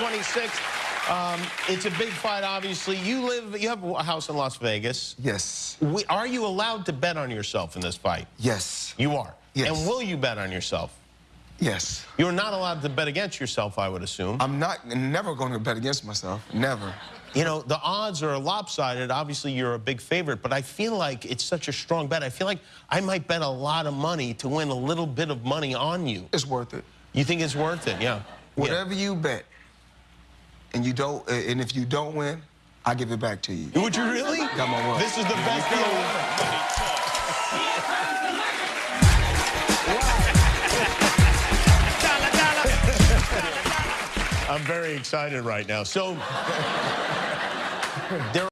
26th. Um, it's a big fight, obviously. You live, you have a house in Las Vegas. Yes. We, are you allowed to bet on yourself in this fight? Yes. You are. Yes. And will you bet on yourself? Yes. You're not allowed to bet against yourself, I would assume. I'm not never going to bet against myself. Never. You know, the odds are lopsided. Obviously, you're a big favorite, but I feel like it's such a strong bet. I feel like I might bet a lot of money to win a little bit of money on you. It's worth it. You think it's worth it? Yeah. Whatever you bet, and you don't, and if you don't win, I give it back to you. Would you really? Got my word. This is the best deal ever. I'm very excited right now. So, there